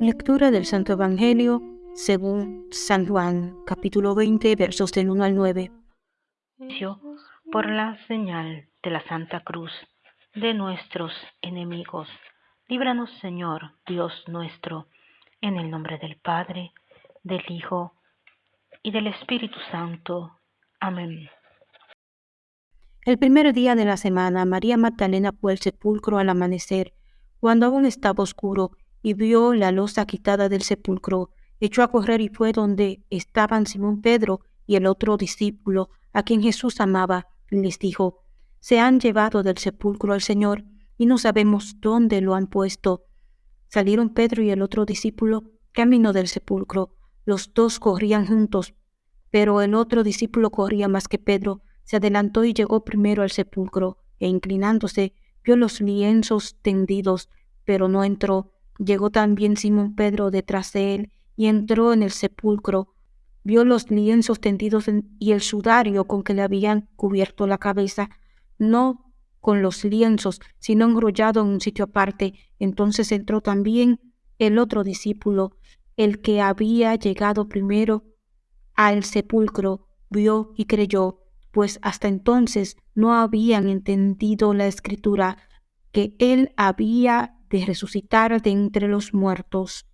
Lectura del Santo Evangelio según San Juan, capítulo 20, versos del 1 al 9. Por la señal de la Santa Cruz de nuestros enemigos, líbranos Señor, Dios nuestro, en el nombre del Padre, del Hijo y del Espíritu Santo. Amén. El primer día de la semana, María Magdalena fue al sepulcro al amanecer, cuando aún estaba oscuro, y vio la losa quitada del sepulcro. Echó a correr y fue donde estaban Simón Pedro y el otro discípulo, a quien Jesús amaba, y les dijo, Se han llevado del sepulcro al Señor, y no sabemos dónde lo han puesto. Salieron Pedro y el otro discípulo camino del sepulcro. Los dos corrían juntos, pero el otro discípulo corría más que Pedro, se adelantó y llegó primero al sepulcro, e inclinándose, vio los lienzos tendidos, pero no entró. Llegó también Simón Pedro detrás de él, y entró en el sepulcro. Vio los lienzos tendidos y el sudario con que le habían cubierto la cabeza, no con los lienzos, sino enrollado en un sitio aparte. Entonces entró también el otro discípulo, el que había llegado primero al sepulcro, vio y creyó pues hasta entonces no habían entendido la escritura que él había de resucitar de entre los muertos.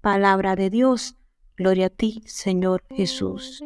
Palabra de Dios, gloria a ti, Señor Jesús.